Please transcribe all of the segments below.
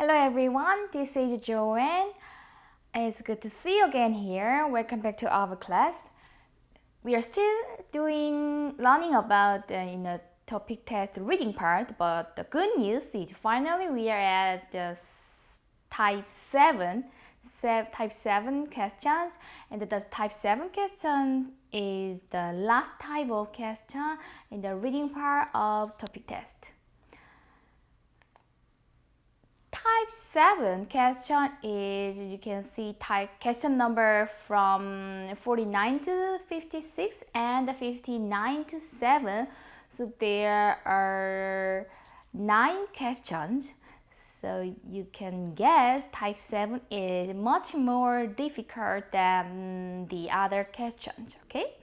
Hello everyone, this is Joanne. It's good to see you again here. Welcome back to our class. We are still doing learning about uh, you know TOPIK test reading part, but the good news is finally we are at the type 7 type 7 questions and the type 7 question is the last type of question in the reading part of TOPIK test. Type 7 question is, you can see type question number from 49 to 56 and 59 to 7. So there are 9 questions. So you can guess type 7 is much more difficult than the other questions, okay?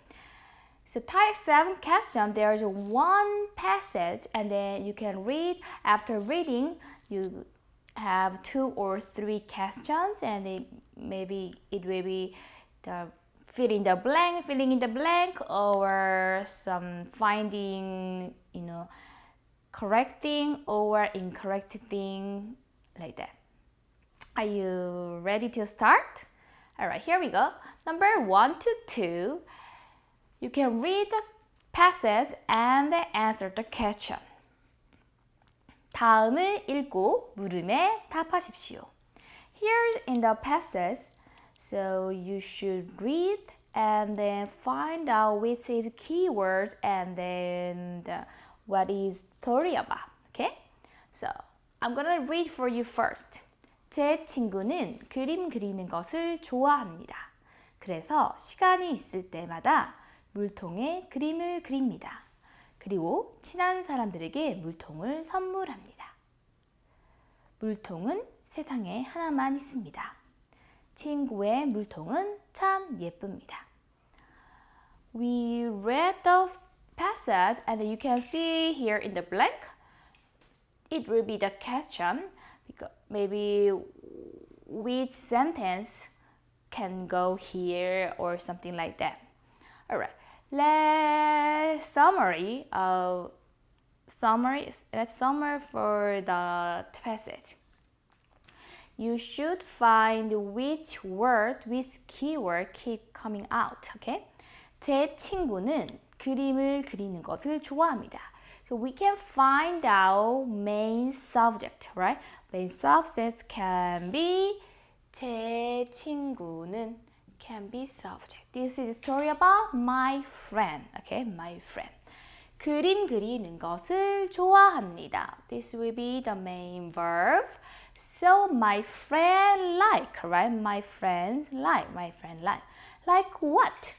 So type 7 question, there's one passage and then you can read. After reading, you have two or three questions and it, maybe it will be the the blank, filling in the blank or some finding, you know, correcting or incorrect thing like that. Are you ready to start? All right, here we go. Number one to two, you can read the passage and answer the question. 다음을 읽고 물음에 답하십시오. Here in the passage, so you should read and then find out which is keyword and then the, what is story about. Okay? So I'm gonna read for you first. 제 친구는 그림 그리는 것을 좋아합니다. 그래서 시간이 있을 때마다 물통에 그림을 그립니다. 그리고 친한 사람들에게 물통을 선물합니다. 물통은 세상에 하나만 있습니다. 친구의 물통은 참 예쁩니다. We read the passage and you can see here in the blank it will be the question because maybe which sentence can go here or something like that. Alright. let's summary of summary let's summary for the passage. You should find which word, which keyword keep coming out. Okay? 제 친구는 그림을 그리는 것을 좋아합니다. So we can find out main subject, right? Main subject can be 제 친구는 can be subject. This is a story about my friend. Okay, my friend. 그림 그리는 것을 좋아합니다. This will be the main verb. So my friend like, right? My friends like, my friend like. Like what?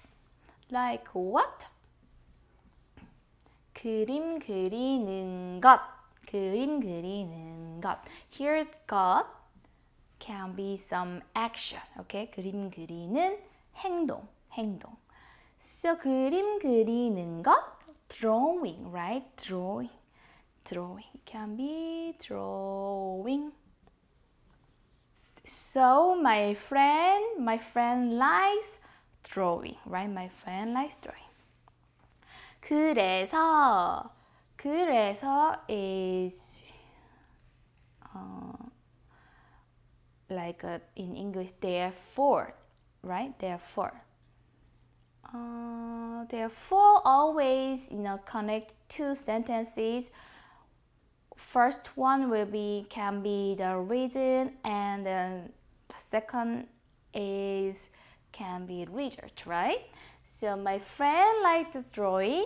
Like what? 그림 그리는 것. 그림 그리는 것. Here 것 can be some action. Okay? 그림 그리는 행동, 행동. So 그림 그리는 것 drawing, right? Drawing. Drawing. It can be drawing. So my friend, my friend likes drawing, right? My friend likes drawing. 그래서 그래서 is uh, like uh, in English, therefore, right? Therefore. Uh, therefore, always you know connect two sentences. First one will be can be the reason, and then the second is can be result, right? So my friend liked drawing,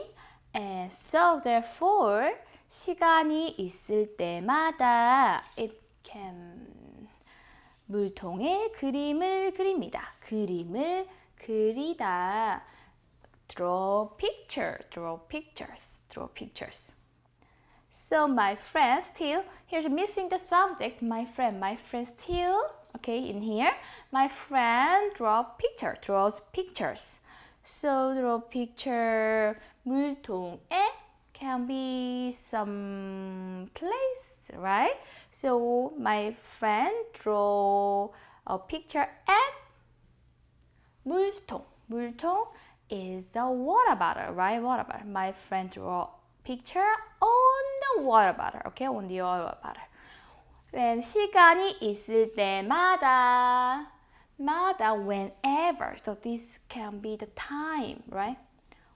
and so therefore 시간이 있을 때마다 it can 물통에 그림을 그립니다. 그림을 그리다. Draw picture, draw pictures, draw pictures. So my friend still, here's missing the subject, my friend, my friend still, okay, in here. My friend draw picture, draws pictures. So draw picture 물통에 can be some place, right? So my friend draw a picture at 물통. 물통 is the water bottle, right? Water bottle. My friend draw picture on the water bottle, okay? On the water bottle. then 시간이 있을 때마다 마다 whenever. So this can be the time, right?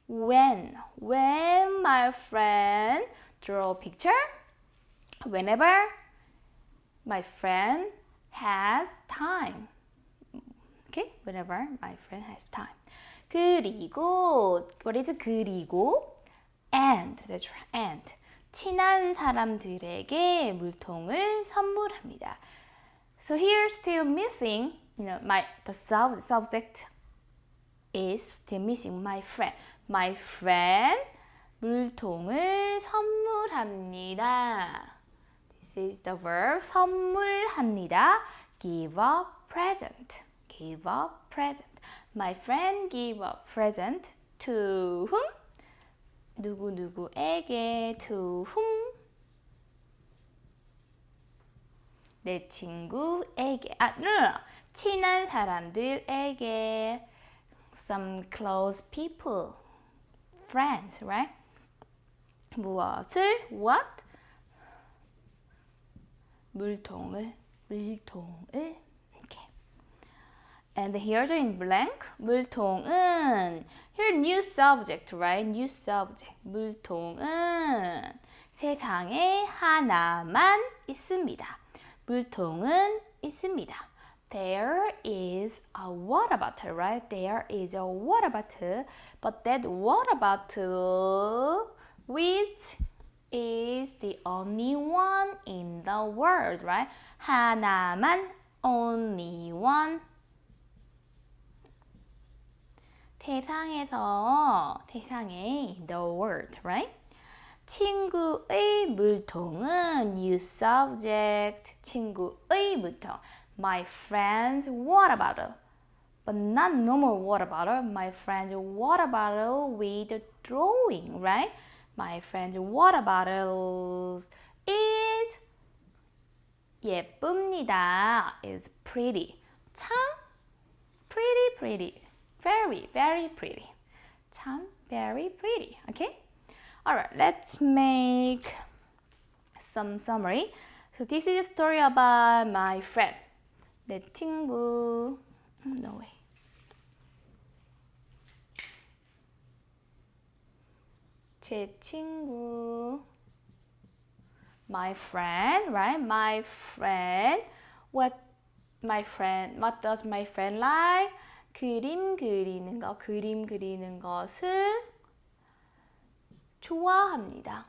When when my friend draw a picture, whenever my friend has time. Okay? Whenever my friend has time. 그리고 what is 그리고 and that's right. and 친한 사람들에게 물통을 선물합니다. So here still missing, you know, my the sub, subject is still missing my friend. My friend 물통을 선물합니다. This is the verb 선물합니다. Give a present. Give a present. My friend give a present to whom? 누구누구에게 to whom? 내 친구에게 아, no, no. 친한 사람들에게 some close people friends, right? 무엇을 what? 물통을 물통을 okay. And here's in blank 물통은 here new subject, right? New subject 물통은 세상에 하나만 있습니다. 물통은 있습니다. There is a water bottle, right? There is a water bottle, but that water bottle which is the only one in the world, right? 하나만, only one. 세상에서, 세상에, in the world, right? 친구의 물통은 new subject, 친구의 물통. My friend's water bottle. But not normal water bottle. My friend's water bottle with a drawing, right? My friend's water bottle is 예쁩니다. is pretty. 참 pretty, pretty. Very, very pretty. 참 very pretty. Okay? Alright, let's make some summary. So this is a story about my friend. 내 친구. No way. 제 친구. My friend, right? My friend. What my friend, what does my friend like? 그림 그리는 거, 그림 그리는 것을 좋아합니다.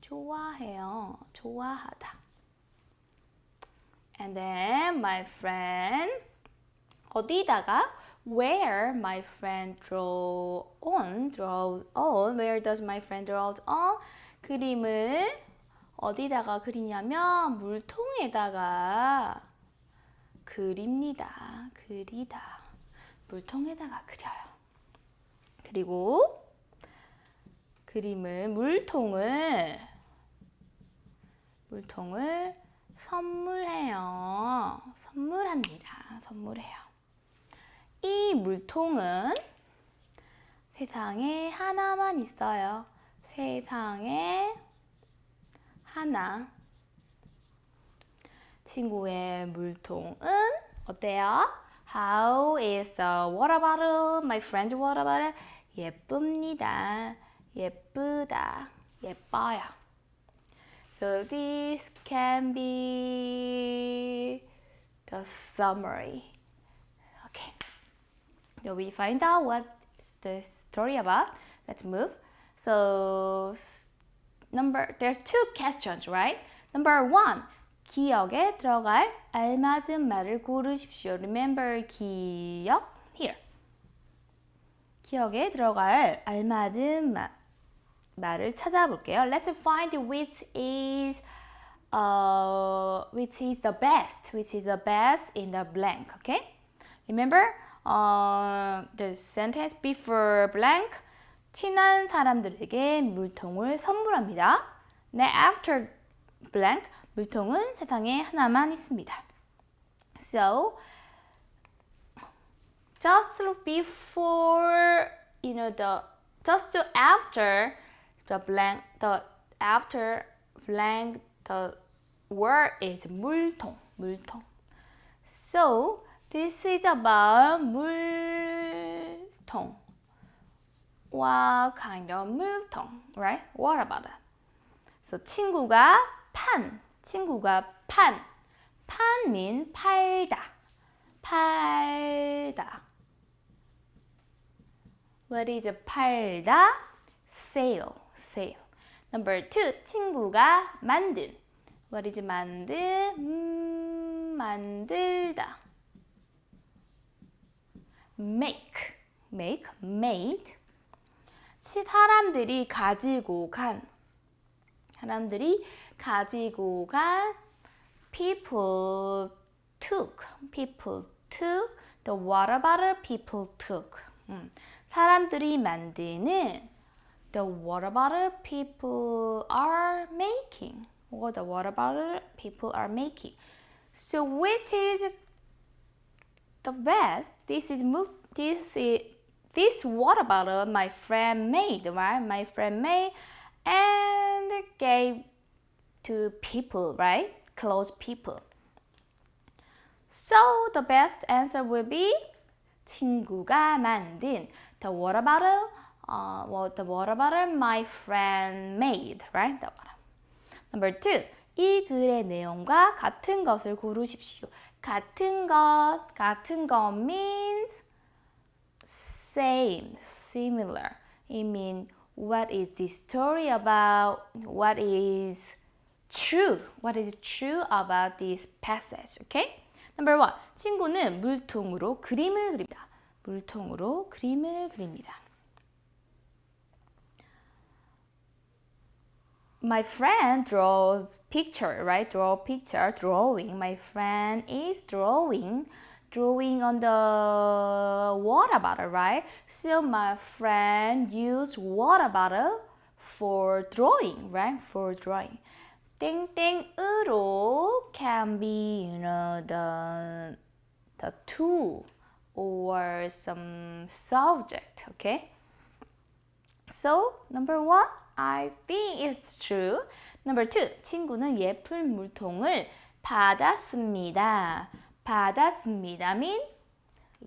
좋아해요. 좋아하다. And then my friend 어디다가 where my friend draw on draws on where does my friend draws on 그림을 어디다가 그리냐면 물통에다가 그립니다. 그리다. 물통에다가 그려요. 그리고 그림을 물통을 물통을 선물해요. 선물합니다. 선물해요. 이 물통은 세상에 하나만 있어요. 세상에 하나. 친구의 물통은 어때요? How is a water bottle? My friend's water bottle? 예쁩니다. 예쁘다. 예뻐요. So this can be the summary. Okay. So we find out what is the story about. Let's move. So number there's two questions, right? Number one. 기억에 들어갈 알맞은 말을 고르십시오. Remember 기억 here. 기억에 들어갈 알맞은 말, 말을 찾아볼게요. Let's find which is uh, which is the best, which is the best in the blank. Okay? Remember uh, the sentence before blank. 친한 사람들에게 물통을 선물합니다. 네, after blank. 물통은 세상에 하나만 있습니다. So, just before, you know, the just after the blank, the after blank, the word is 물통, 물통. So this is about 물통. What kind of 물통, right? What about it? So 친구가 판, 친구가 판. 판 mean 팔다, 팔다. What is 팔다? Sale, sale. Number two, 친구가 만든. What is 만든? 음, 만들다. Make, make, made. 사람들이 가지고 간. 사람들이 가지고 간. People took, people took. The water bottle people took. 음, 사람들이 만드는 the water bottle people are making. What the water bottle people are making. So which is the best? This is this is this water bottle my friend made, right? My friend made and gave to people, right? Close people. So the best answer will be 친구가 만든 the water bottle uh, what the water bottle my friend made, right? The water. Number two, 이 글의 내용과 같은 것을 고르십시오. 같은 것, 같은 것 means same, similar. It means what is the story about? What is true? What is true about this passage? Okay? Number one, 친구는 물통으로 그림을 그립니다. 물통으로 그림을 그립니다. my friend draws picture, right? Draw picture, drawing. My friend is drawing, drawing on the water bottle, right? So my friend used water bottle for drawing, right? For drawing. 땡땡으로 can be, you know, the the tool or some subject, okay? So number one, I think it's true. Number two, 친구는 예쁜 물통을 받았습니다. 받았습니다 mean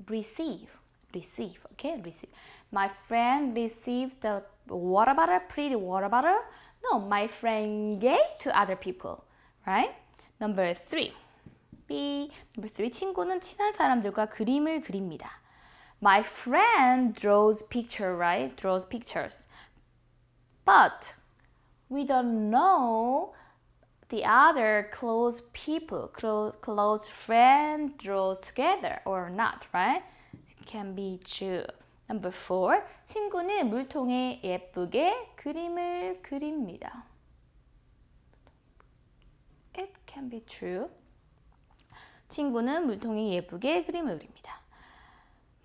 receive, receive, okay, receive. My friend received the water bottle, pretty water bottle. No, my friend gave to other people, right? Number three, B. Number three, 친구는 친한 사람들과 그림을 그립니다. My friend draws picture, right? Draws pictures. But we don't know the other close people, close, close friend draw together or not, right? It can be true. Number four, 친구는 물통에 예쁘게 그림을 그립니다. It can be true. 친구는 물통에 예쁘게 그림을 그립니다.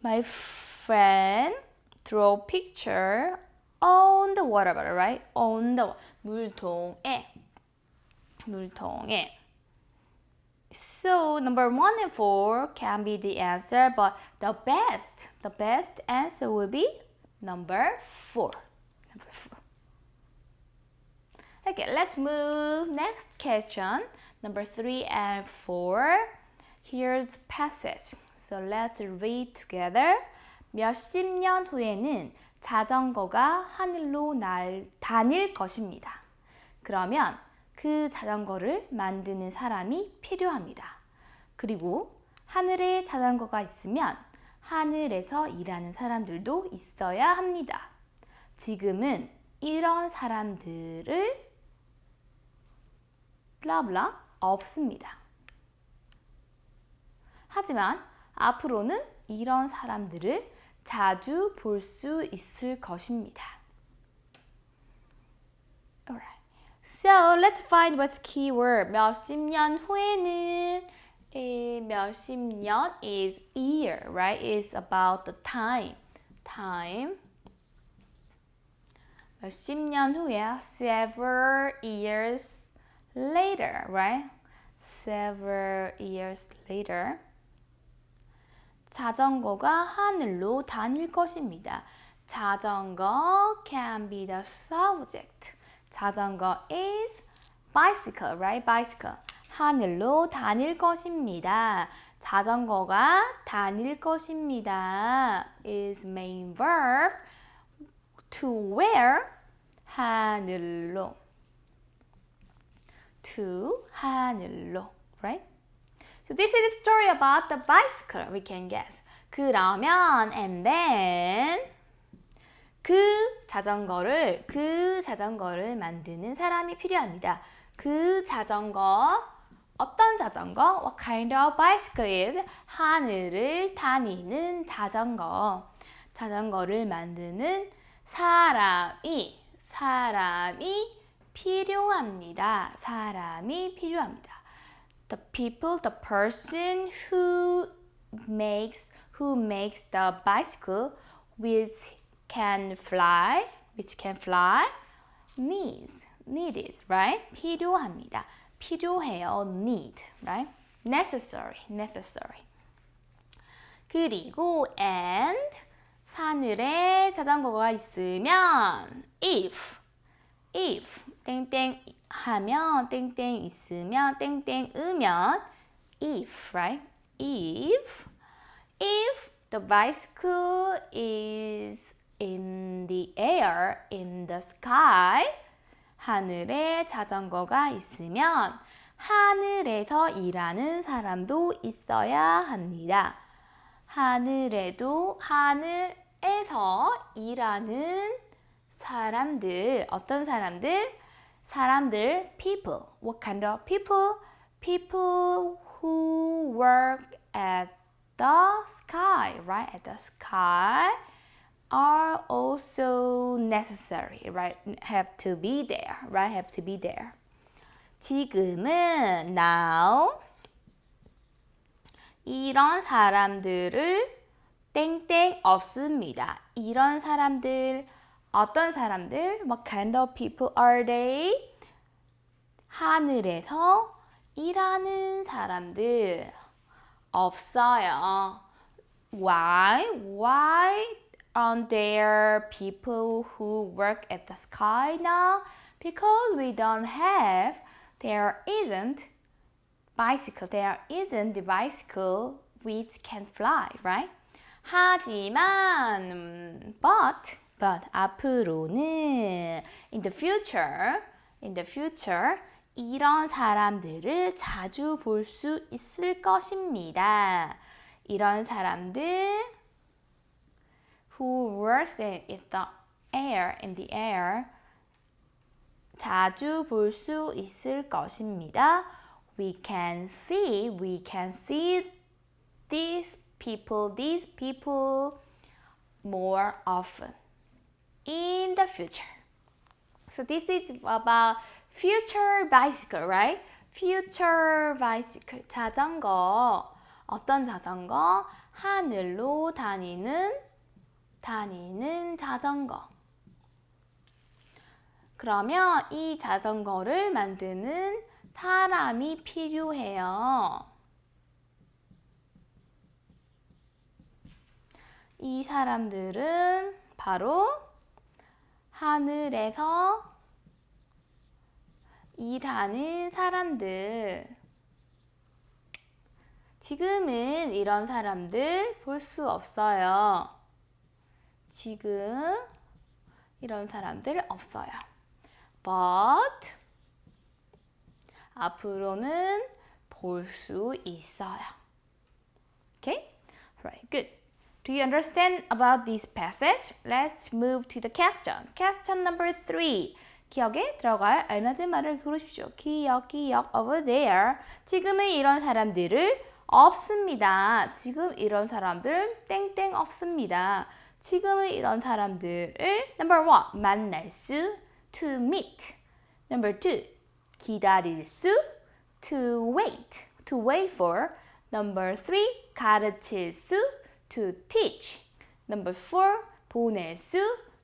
My friend draw picture on the water bottle, right? On the 물통에 물통에. So number one and four can be the answer, but the best, the best answer will be number four. Number four. Okay, let's move next question. Number three and four. Here's passage. So let's read together. 몇십 년 후에는 자전거가 하늘로 날 다닐 것입니다. 그러면 그 자전거를 만드는 사람이 필요합니다. 그리고 하늘에 자전거가 있으면 하늘에서 일하는 사람들도 있어야 합니다. 지금은 이런 사람들을 블라블라 없습니다. 하지만 앞으로는 이런 사람들을 자주 볼 수 있을 것입니다. Alright. So let's find what's keyword. 몇십 년 후에는 에, 몇십 년 is year, right? It's about the time. Time. 몇십 년 후에 several years later, right? Several years later. 자전거가 하늘로 다닐 것입니다. 자전거 can be the subject. 자전거 is bicycle, right? bicycle. 하늘로 다닐 것입니다. 자전거가 다닐 것입니다. is main verb to where 하늘로 to 하늘로 right? So this is a story about the bicycle we can guess. 그러면 and then 그 자전거를 그 자전거를 만드는 사람이 필요합니다. 그 자전거 어떤 자전거? What kind of bicycle is? 하늘을 다니는 자전거. 자전거를 만드는 사람이 사람이 필요합니다. 사람이 필요합니다. The people, the person who makes who makes the bicycle which can fly, which can fly needs needed, right? 필요합니다. 필요해요. need, right? necessary, necessary. 그리고 and 하늘에 자전거가 있으면 if, if 땡땡 하면 땡땡 있으면 땡땡 으면 if, right? if if the bicycle is in the air, in the sky 하늘에 자전거가 있으면 하늘에서 일하는 사람도 있어야 합니다. 하늘에도 하늘에서 일하는 사람들 어떤 사람들? 사람들 people. What kind of people? People who work at the sky, right? At the sky. are also necessary, right? Have to be there, right? Have to be there. 지금은 now 이런 사람들을 땡땡 없습니다. 이런 사람들 어떤 사람들? What kind of people are they? 하늘에서 일하는 사람들 없어요. Why? Why aren't there people who work at the sky now? Because we don't have, there isn't bicycle, there isn't the bicycle which can fly, right? 하지만, but, but 앞으로는 in the future, in the future 이런 사람들을 자주 볼 수 있을 것입니다. 이런 사람들 who works in the air, in the air 자주 볼 수 있을 것입니다. We can see, we can see these people, these people more often in the future. So this is about future bicycle, right? future bicycle. 자전거. 어떤 자전거? 하늘로 다니는 다니는 자전거. 그러면 이 자전거를 만드는 사람이 필요해요. 이 사람들은 바로 하늘에서 일하는 사람들. 지금은 이런 사람들 볼 수 없어요. 지금 이런 사람들 없어요. But 앞으로는 볼 수 있어요. Okay? Right, good. Do you understand about this passage? Let's move to the question. Question number three. 기억에 들어갈 알맞은 말을 고르십시오. 기억, 기억, over there. 지금은 이런 사람들을 없습니다. 지금 이런 사람들 땡땡 없습니다. 지금은 이런 사람들을 number one 만날 수 to meet. number two 기다릴 수 to wait. to wait for. number three 가르칠 수 to teach. number four 보낼 수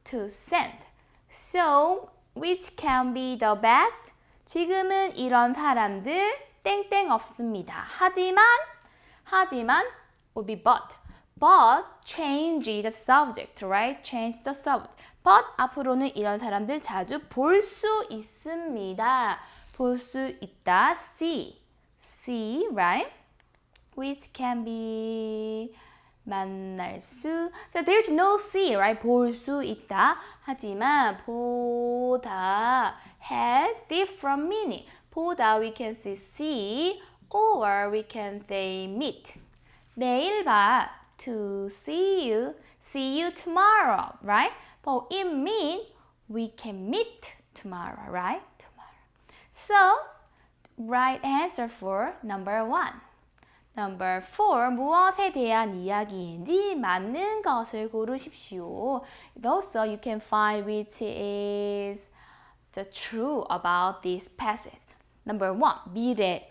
to send. So which can be the best? 지금은 이런 사람들 땡땡 없습니다. 하지만 하지만 would be but. But change the subject, right? Change the subject. But 앞으로는 이런 사람들 자주 볼 수 있습니다. 볼 수 있다. see. see, right? Which can be 만날 수. So there's no see, right? 볼 수 있다. 하지만 보다 has different meaning. 보다 we can say see or we can say meet. 내일 봐. To see you. See you tomorrow, right? But it means we can meet tomorrow, right? Tomorrow. So, right answer for number one. Number four, 무엇에 대한 이야기인지 맞는 것을 고르십시오. Also, you can find which is the true about this passage. Number one, 미래의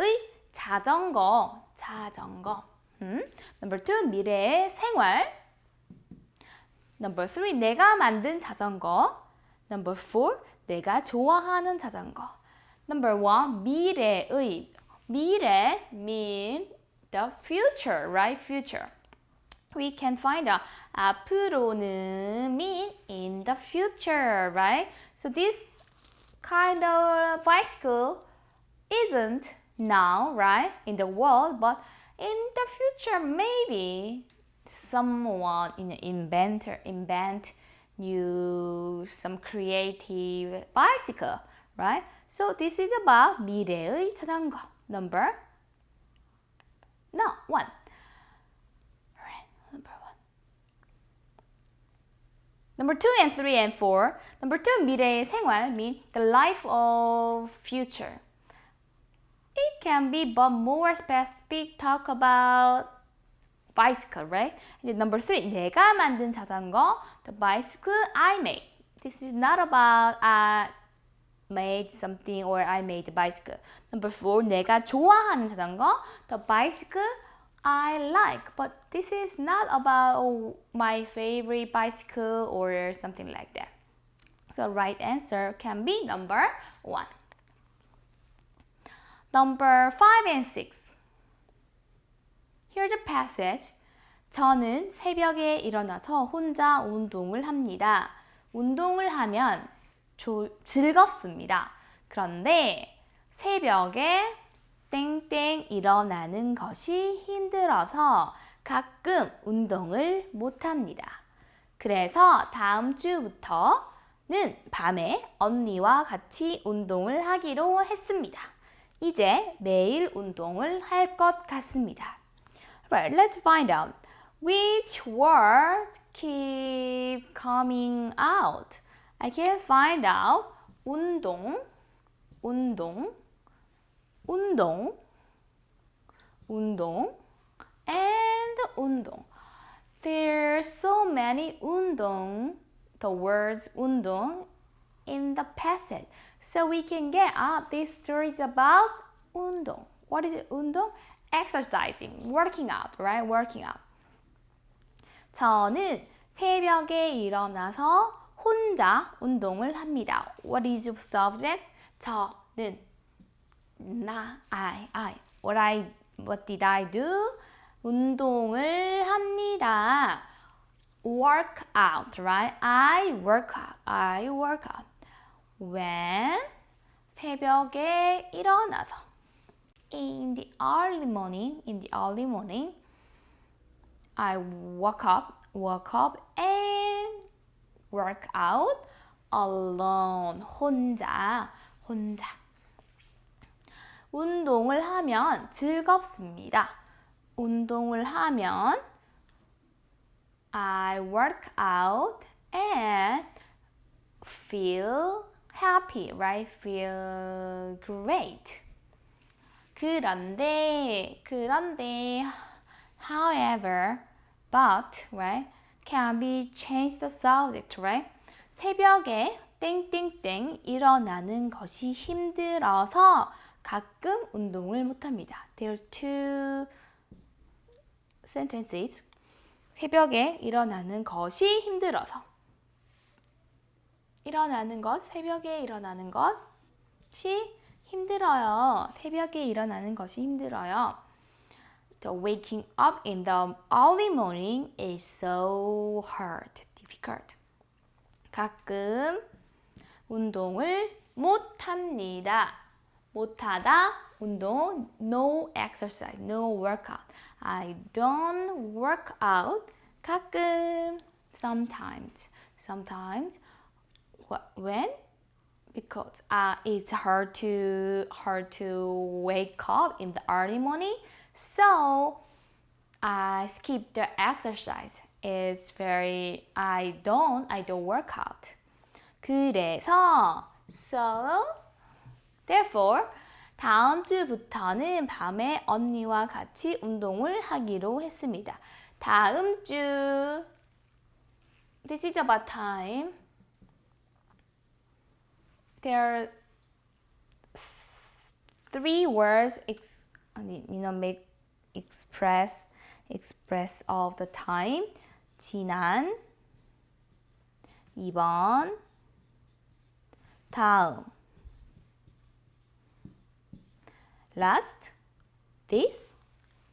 자전거, 자전거. 음? Number two, 미래의 생활. Number three, 내가 만든 자전거. Number four, 내가 좋아하는 자전거. Number one, 미래의. 미래 mean the future, right? Future. We can find out 앞으로는 mean in the future, right? So this kind of bicycle isn't now, right, in the world, but in the future, maybe someone in inventor invent new some creative bicycle, right? So this is about 미래의 자전거. Number no one. Alright, number one. Number two and three and four. Number two, 미래의 생활 mean the life of future. It can be but more specific talk about bicycle, right? And number three, 내가 만든 자전거, the bicycle I made. This is not about I made something or I made a bicycle. Number four, 내가 좋아하는 자전거, the bicycle I like. But this is not about my favorite bicycle or something like that. So right answer can be number one. Number five and six. Here's the passage. 저는 새벽에 일어나서 혼자 운동을 합니다. 운동을 하면 조, 즐겁습니다. 그런데 새벽에 땡땡 일어나는 것이 힘들어서 가끔 운동을 못합니다. 그래서 다음 주부터는 밤에 언니와 같이 운동을 하기로 했습니다. 이제 매일 운동을 할 것 같습니다. Right, let's find out which words keep coming out. I can find out 운동, 운동, 운동, 운동, and 운동. There's so many 운동, the words 운동 in the passage. So we can get out these stories about 운동. What is it, 운동? Exercising, working out, right? Working out. 저는 새벽에 일어나서 혼자 운동을 합니다. What is your subject? 저는 나, I, I. What I, what did I do? 운동을 합니다. Work out, right? I work out. I work out. When 새벽에 일어나서 in the early morning, in the early morning, I woke up, woke up and work out alone. 혼자, 혼자. 운동을 하면 즐겁습니다. 운동을 하면 I work out and feel happy, right? Feel great. 그런데, 그런데, however, but, right? Can be changed the subject, right? 새벽에 땡땡땡 일어나는 것이 힘들어서 가끔 운동을 못합니다. There are two sentences. 새벽에 일어나는 것이 힘들어서 일어나는 것, 새벽에 일어나는 것이 힘들어요. 새벽에 일어나는 것이 힘들어요. The waking up in the early morning is so hard, difficult. 가끔 운동을 못 합니다. 못하다 운동 no exercise, no workout. I don't work out 가끔 sometimes sometimes when because uh, it's hard to hard to wake up in the early morning so I skip the exercise it's very I don't I don't work out 그래서 so therefore 다음 주부터는 밤에 언니와 같이 운동을 하기로 했습니다. 다음 주 This is about time. There are three words you know make express express of the time. 지난 2번 다음 last, this,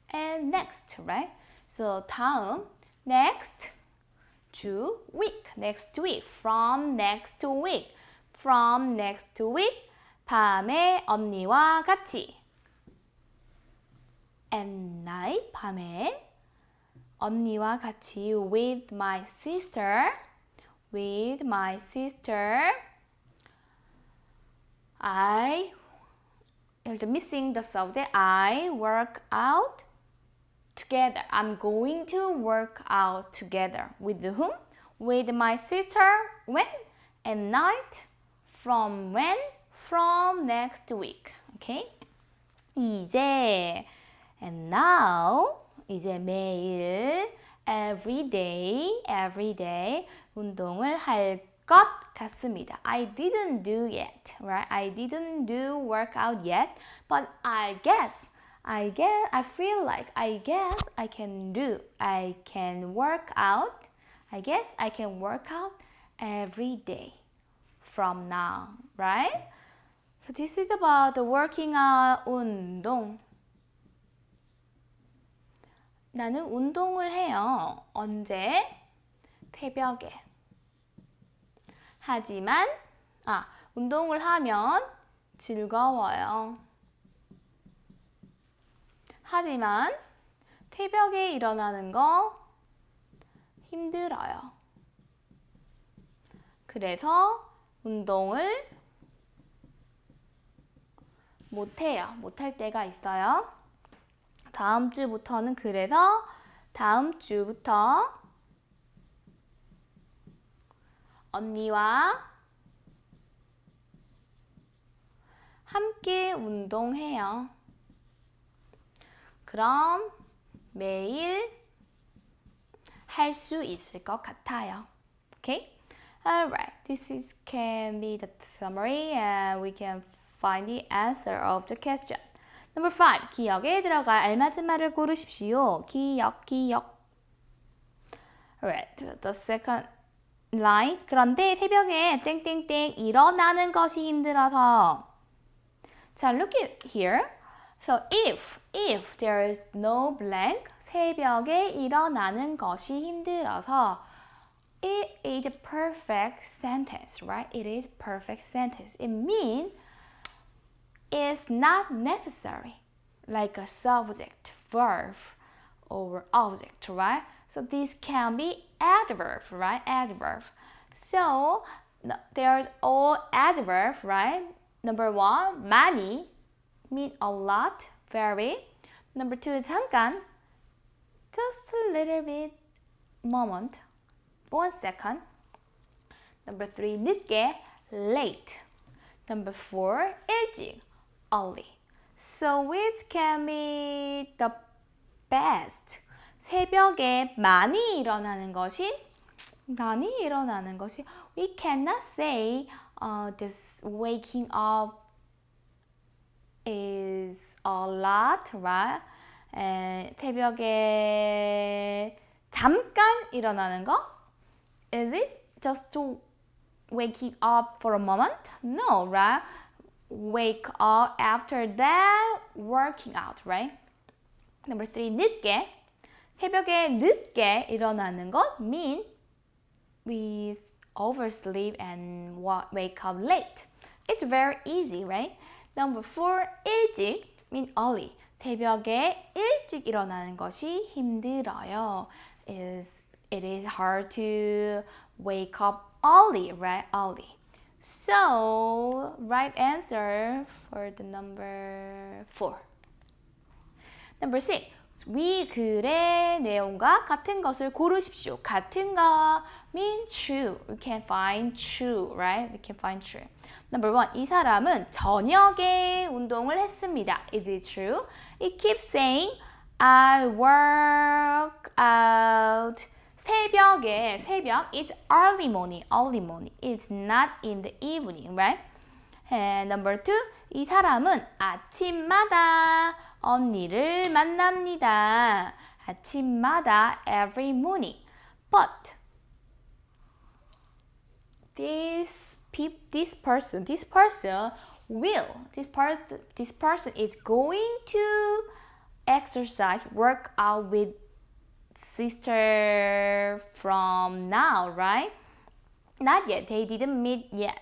and next, right? So 다음, next, 주, week, next week, from next week, from next week, 밤에 언니와 같이. At night, 밤에 언니와 같이 with my sister, with my sister, I the missing the subject I work out together. I'm going to work out together. With whom? With my sister. When? At night. From when? From next week. Okay? 이제 and now 이제 매일 every day, every day 운동을 할 것 같습니다. I didn't do yet, right? I didn't do workout yet, but I guess, I guess, I feel like, I guess I can do, I can work out, I guess I can work out every day from now, right? So this is about the working out 운동. 나는 운동을 해요. 언제? 새벽에. 하지만 아, 운동을 하면 즐거워요. 하지만 새벽에 일어나는 거 힘들어요. 그래서 운동을 못해요. 못할 때가 있어요. 다음 주부터는 그래서 다음 주부터 언니와 함께 운동해요. 그럼 매일 할 수 있을 것 같아요. Okay? Alright, this is can be the summary and we can find the answer of the question. Number 5. 기억에 들어갈 알맞은 말을 고르십시오. 기억, 기억. Alright, the second line. 그런데 새벽에 땡땡땡 일어나는 것이 힘들어서. 자, look at here. So if, if there is no blank, 새벽에 일어나는 것이 힘들어서 it is a perfect sentence, right? It is a perfect sentence. It means it's not necessary, like a subject, verb, or object, right? So this can be adverb, right? Adverb. So there's all adverb, right? Number one, 많이 mean a lot, very. Number two, 잠깐, just a little bit, moment, one second. Number three, 늦게, late. Number four, 일찍, early. So which can be the best? 새벽에 많이 일어나는 것이 많이 일어나는 것이 we cannot say uh, this waking up is a lot, right? 에, 새벽에 잠깐 일어나는 거? Is it just to waking up for a moment? No, right? Wake up after that, working out, right? Number three, 늦게 새벽에 늦게 일어나는 것 mean we oversleep and wake up late. It's very easy, right? Number four, 일찍 mean early. 새벽에 일찍 일어나는 것이 힘들어요. Is it is hard to wake up early, right? Early. So, right answer for the number four. Number six. 위 글의 내용과 같은 것을 고르십시오. 같은 거 mean true. We can find true, right? We can find true. Number one. 이 사람은 저녁에 운동을 했습니다. Is it true? It keeps saying I work out. 새벽에 새벽 it's early morning, early morning. It's not in the evening, right? And number two, 이 사람은 아침마다 언니를 만납니다. 아침마다 every morning. But this peop, this person, this person will, this part, this person is going to exercise, work out with sister from now, right? Not yet. They didn't meet yet.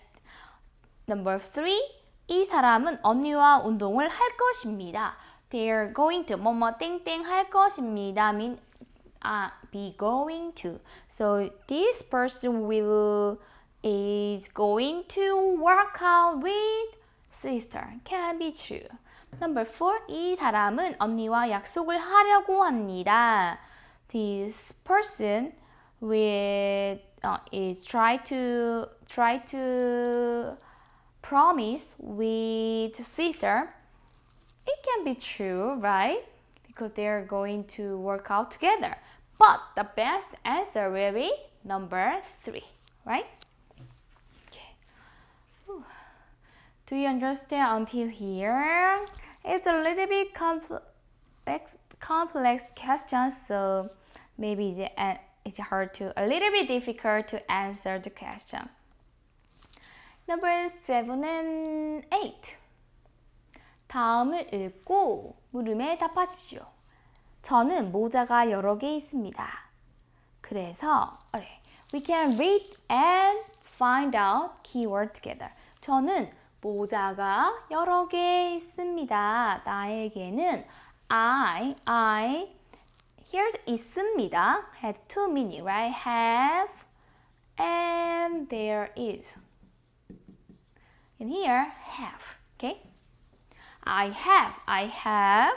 Number three. 이 사람은 언니와 운동을 할 것입니다. They're going to 뭐뭐 땡땡 할 것입니다. mean uh, be going to. So this person will is going to work out with sister. Can be true. Number four. 이 사람은 언니와 약속을 하려고 합니다. This person with uh, is try to try to promise with sister. it can be true, right? Because they are going to work out together. But the best answer will be number three, right? Okay. Do you understand until here? It's a little bit complex, complex question, so maybe it's hard to, a little bit difficult to answer the question. Number seven and eight. 다음을 읽고 물음에 답하십시오. 저는 모자가 여러 개 있습니다. 그래서 we can read and find out keyword together. 저는 모자가 여러 개 있습니다. 나에게는 I, I, here 있습니다. has two meaning, right? Have and there is. And here, have? I have, I have,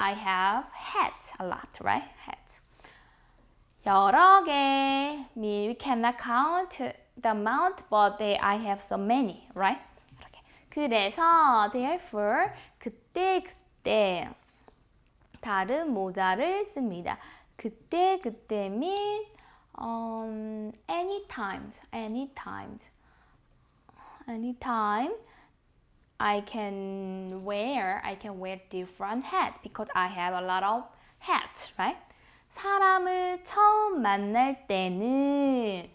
I have hats a lot, right? Hats. 여러 개, mean we cannot count the amount, but they, I have so many, right? 이렇게. 그래서 therefore 그때 그때 다른 모자를 씁니다. 그때 그때 mean um, anytime, anytime, anytime I can wear, I can wear different hat because I have a lot of hats, right? 사람을 처음 만날 때는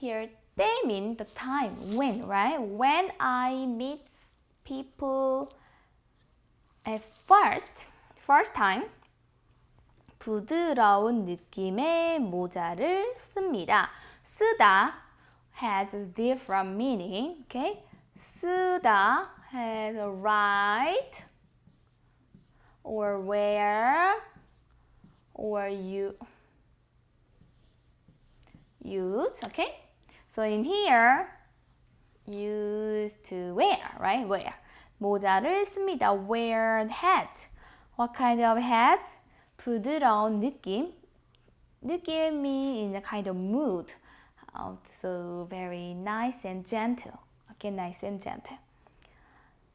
here they mean the time when, right? When I meet people at first, first time 부드러운 느낌의 모자를 씁니다. 쓰다 has a different meaning. Okay? 쓰다 has a write or wear or you use. Okay? So in here used to wear, right? Wear. 모자를 씁니다. Wear hat. What kind of hat? 부드러운 느낌. 느낌이 in a kind of mood. So very nice and gentle. Okay, nice and gentle.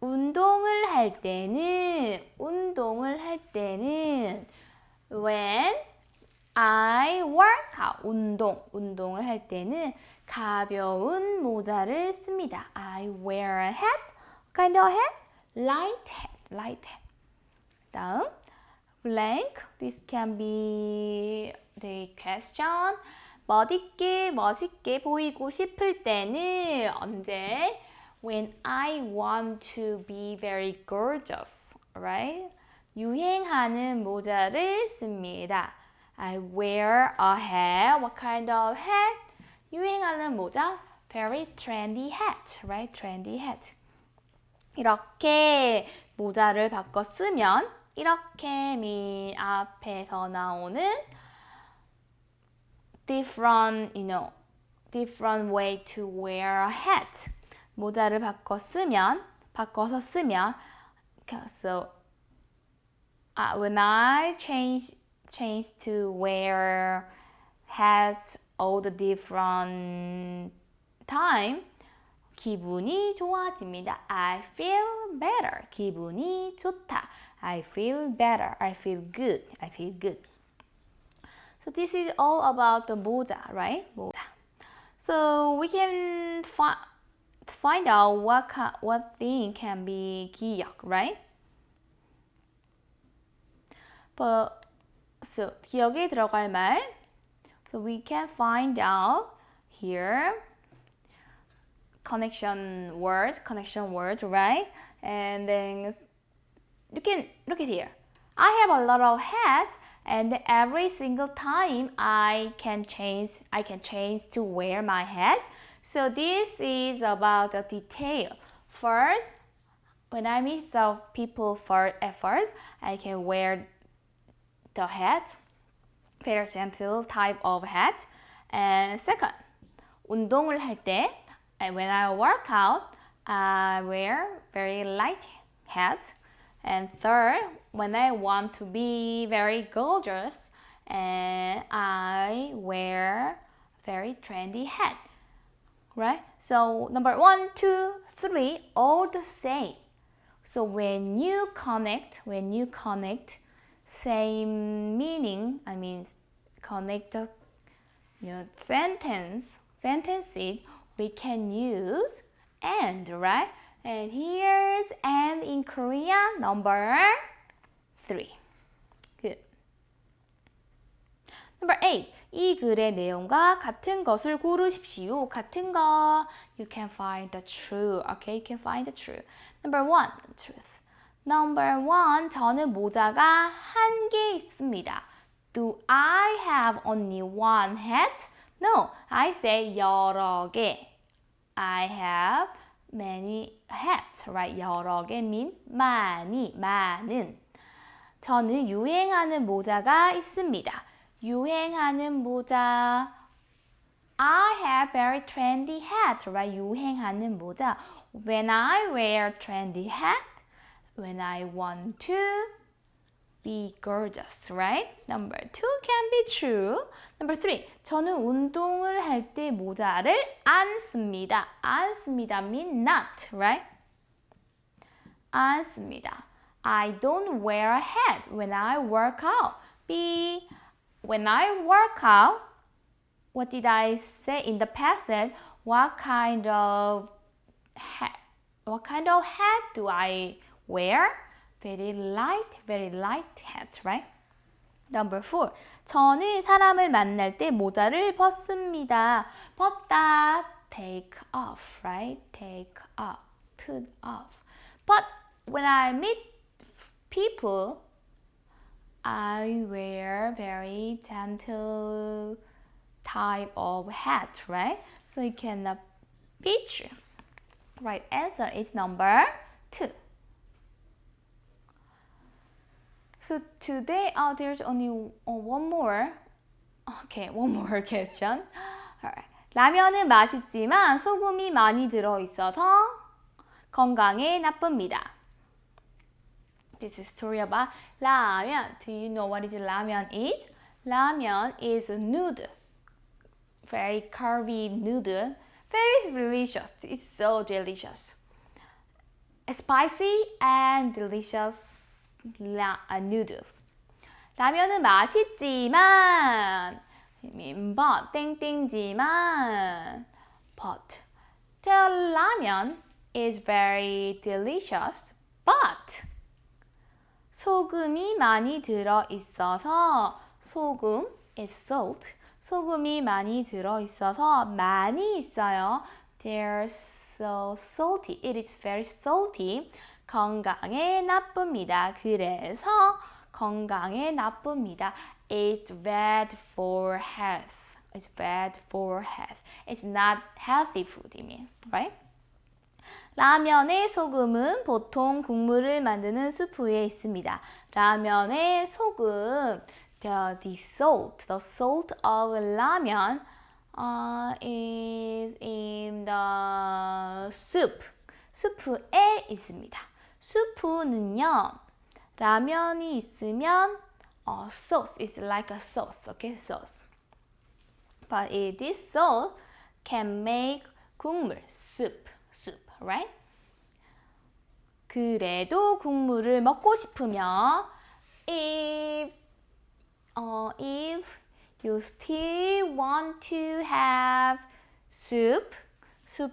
운동을 할 때는 운동을 할 때는 when I work out 운동 운동을 할 때는 가벼운 모자를 씁니다. I wear a hat. Kind of hat? Light hat. Light hat. 다음 blank. This can be the question. 멋있게 멋있게 보이고 싶을 때는 언제? When I want to be very gorgeous, right? 유행하는 모자를 씁니다. I wear a hat. What kind of hat? 유행하는 모자? very trendy hat, right? Trendy hat. 이렇게 모자를 바꿔 쓰면 이렇게 mean 앞에서 나오는 different, you know, different way to wear a hat. 모자를 바꿔 쓰면 바꿔서 쓰면 so uh, when I change change to wear hats all the different time 기분이 좋아집니다. I feel better. 기분이 좋다. I feel better. I feel good. I feel good. So this is all about the moja, right? Moja. So we can find find out what what thing can be 기역, right? But so 기억에 들어갈 말. So we can find out here connection words, connection words, right? And then you can look at here. I have a lot of hats and every single time I can change I can change to wear my hat. So this is about the detail. First, when I meet the people for at first, I can wear the hat, very gentle type of hat. And second, 운동을 할 때, when I work out, I wear very light hats. and third, when I want to be very gorgeous, and I wear very trendy hat, right? So number one, two, three, all the same. So when you connect, when you connect, same meaning, I mean, connect the you know, sentence, sentences, we can use and, right? And here's and in Korean, number three. Good. Number eight. 이 글의 내용과 같은 것을 고르십시오. 같은 거. You can find the true. Okay, you can find the true. Number one, truth. Number one, 저는 모자가 한 개 있습니다. Do I have only one hat? No, I say 여러 개. I have many hats, right? 여러 개 mean 많이, 많은. 저는 유행하는 모자가 있습니다. 유행하는 모자. I have very trendy hat, right? 유행하는 모자. When I wear trendy hat, when I want to be gorgeous, right? Number two can be true. Number three, 저는 운동을 할 때 모자를 안 씁니다. 안 씁니다 mean not, right? 안 씁니다. I don't wear a hat when I work out. B, when I work out, what did I say in the past? What kind of hat, what kind of hat do I wear? Very light, very light hat, right? Number four. 저는 사람을 만날 때 모자를 벗습니다. 벗다, take off, right? Take off, put off. But when I meet people, I wear very gentle type of hat, right? So you can uh, picture. Right answer is number two. So today, uh, there's only one more. Okay, one more question. Alright. 라면은 맛있지만 소금이 많이 들어있어서 건강에 나쁩니다. This is story about 라면. Do you know what is 라면 is? 라면 is a noodle. Very curvy noodle. Very delicious. It's so delicious. Spicy and delicious 라, 아, noodles. 라면은 맛있지만 mean but 땡땡지만 but the ramen is very delicious but 소금이 많이 들어 있어서 소금 is salt 소금이 많이 들어 있어서 많이 있어요 they're so salty it is very salty 건강에 나쁩니다. 그래서 건강에 나쁩니다. It's bad for health. It's bad for health. It's not healthy food, you mean, right? 라면의 소금은 보통 국물을 만드는 수프에 있습니다. 라면의 소금, the, the salt, the salt of 라면 uh, is in the soup. 수프에 있습니다. 수프는요, 라면이 있으면 uh, sauce is like a sauce, okay, sauce. But it, this sauce can make 국물, soup, soup, right? 그래도 국물을 먹고 싶으면 if uh, if you still want to have soup, soup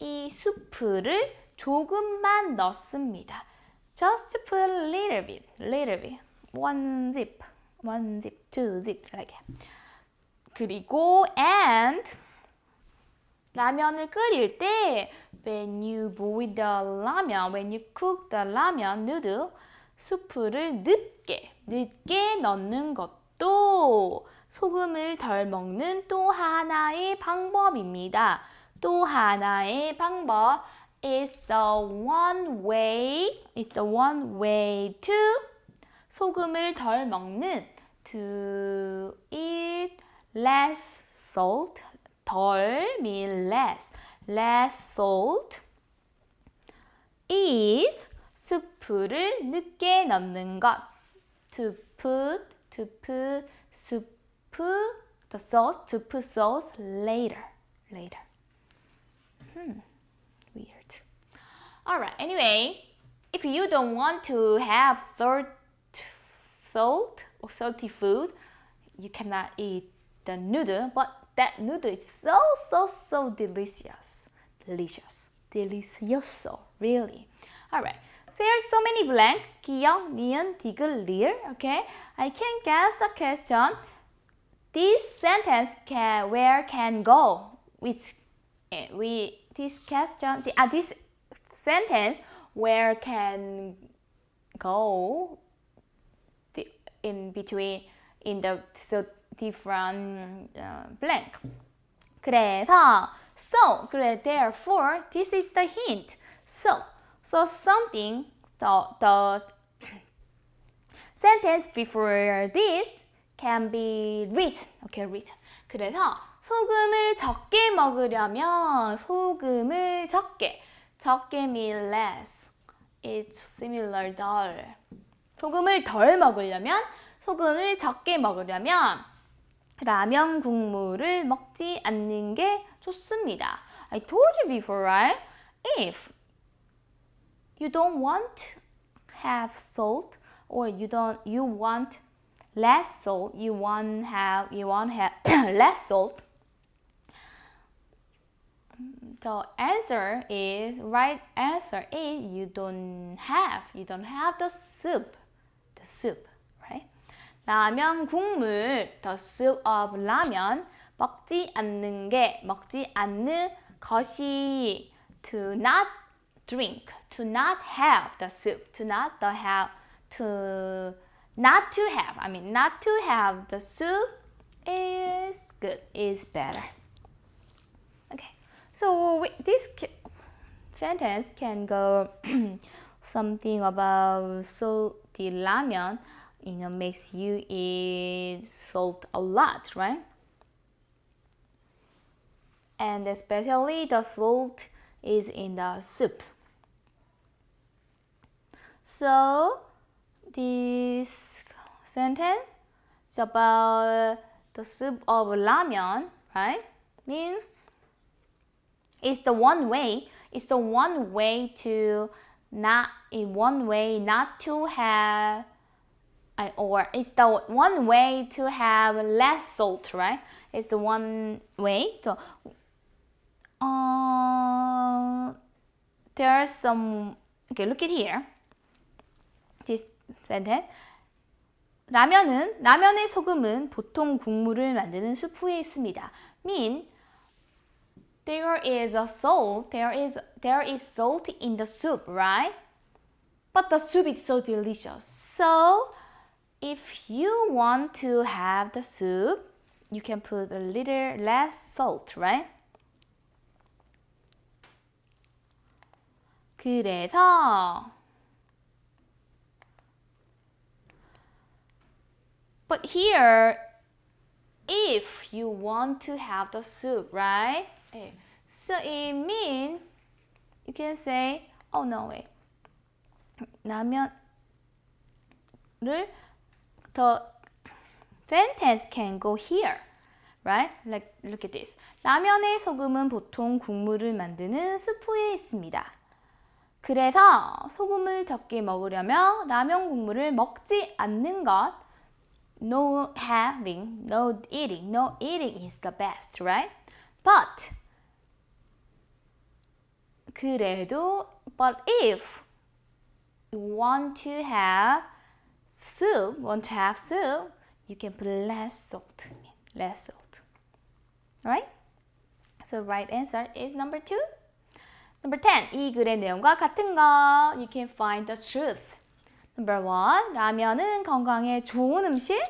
이 수프를 조금만 넣습니다. Just put a little bit, little bit, one zip, one zip, two zip, that. 그리고 and 라면을 끓일 때 when you boil the 라면, when you cook the 라면 noodle, 수프를 늦게, 늦게 넣는 것도 소금을 덜 먹는 또 하나의 방법입니다. 또 하나의 방법 is the one way, is the one way to 소금을 덜 먹는 to eat less salt, 덜 mean less, less salt is 스프를 늦게 넣는 것. To put, to put soup, the sauce, to put sauce later, later. Hmm, weird. Alright, anyway, if you don't want to have salt, salt or salty food, you cannot eat the noodle, but that noodle is so, so, so delicious. Delicious. Delicioso, really. Alright, there are so many blank. 기역, 니은, 디귿, 리을. Okay, I can guess the question. This sentence can, where can go? Which eh, we this question, the, uh, this sentence, where can go in between, in the, so different uh, blank. 그래서 so 그래 therefore this is the hint. So so something the the sentence before this can be written. Okay, written. 그래서 소금을 적게 먹으려면 소금을 적게 적게 mean less. It's similar 덜. 소금을 덜 먹으려면 소금을 적게 먹으려면 라면 국물을 먹지 않는 게 좋습니다. I told you before, right? If you don't want have salt or you don't you want less salt, you want have you want have less salt. The answer is right answer is you don't have you don't have the soup. The soup, right? 라면 국물, the soup of 라면 먹지 않는 게 먹지 않는 것이 to not drink, to not have the soup, to not the have, to not to have. I mean, not to have the soup is good, is better. So this sentence can go something about salty ramen. You know, makes you eat salt a lot, right? And especially the salt is in the soup. So this sentence is about the soup of ramen, right? Mean it's the one way. It's the one way to not one way not to have or it's the one way to have less salt, right? It's the one way. So, uh, there are some. Okay, look at here. This sentence. 라면은 라면의 소금은 보통 국물을 만드는 수프에 있습니다. Mean there is a salt, there is there is salt in the soup, right? But the soup is so delicious. So if you want to have the soup, you can put a little less salt, right? 그래서 But here if you want to have the soup, right? So it means you can say, oh no wait. 라면을 the sentence can go here. Right? Like look at this. 라면의 소금은 보통 국물을 만드는 스프에 있습니다. 그래서 소금을 적게 먹으려면 라면 국물을 먹지 않는 것 no having, no eating, no eating is the best, right? But 그래도 but if you want to have soup, want to have soup, you can put less salt, less salt. Right? So right answer is number two. Number 10. 이 글의 내용과 같은 거. You can find the truth. Number 1. 라면은 건강에 좋은 음식.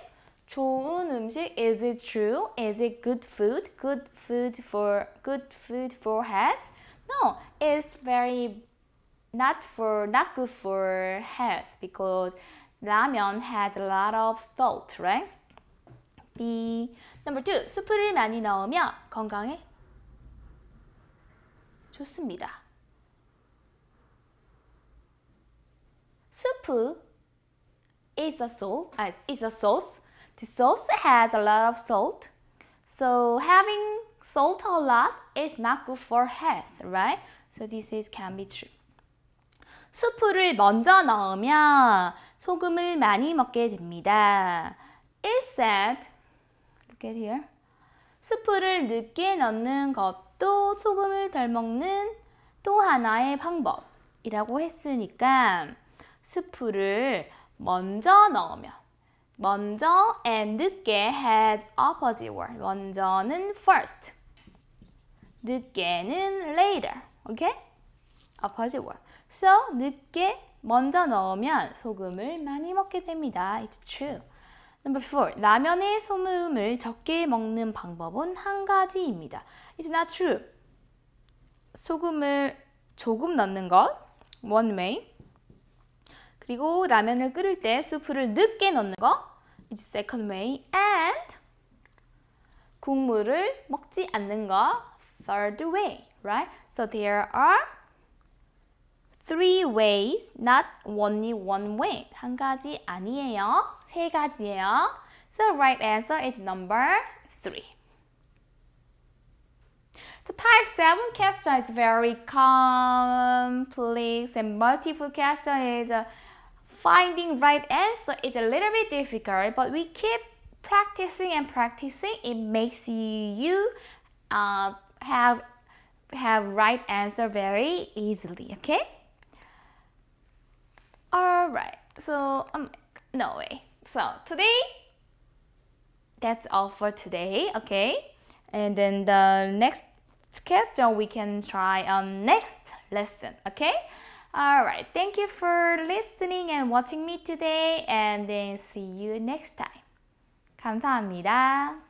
좋은 음식. Is it true? Is it good food? Good food for good food for health? No, it's very not for not good for health because ramen had a lot of salt, right? B. Number two, 수프를 많이 넣으면 건강에 좋습니다. 수프 is a salt, uh, is a sauce. The sauce has a lot of salt. So having salt a lot is not good for health, right? So this is can be true. 수프를 먼저 넣으면 소금을 많이 먹게 됩니다. It said, look at here. 수프를 늦게 넣는 것도 소금을 덜 먹는 또 하나의 방법이라고 했으니까 스프를 먼저 넣으면 먼저 and 늦게 had opposite word. 먼저는 first. 늦게는 later. Okay? opposite word. So 늦게 먼저 넣으면 소금을 많이 먹게 됩니다. It's true. Number four. 라면에 소금을 적게 먹는 방법은 한 가지입니다. It's not true. 소금을 조금 넣는 것. One way. 그리고 라면을 끓일 때 수프를 늦게 넣는 거. It's second way. And 국물을 먹지 않는 거. Third way. Right? So there are three ways, not only one way. 한 가지 아니에요. 세 가지예요. So right answer is number three. The type 7 question is very complex and multiple question is uh, finding right answer is a little bit difficult, but we keep practicing and practicing. It makes you uh, have have right answer very easily. Okay. All right. So um, no way. So today, that's all for today. Okay. And then the next question we can try on next lesson. Okay. Alright, thank you for listening and watching me today and then see you next time. 감사합니다.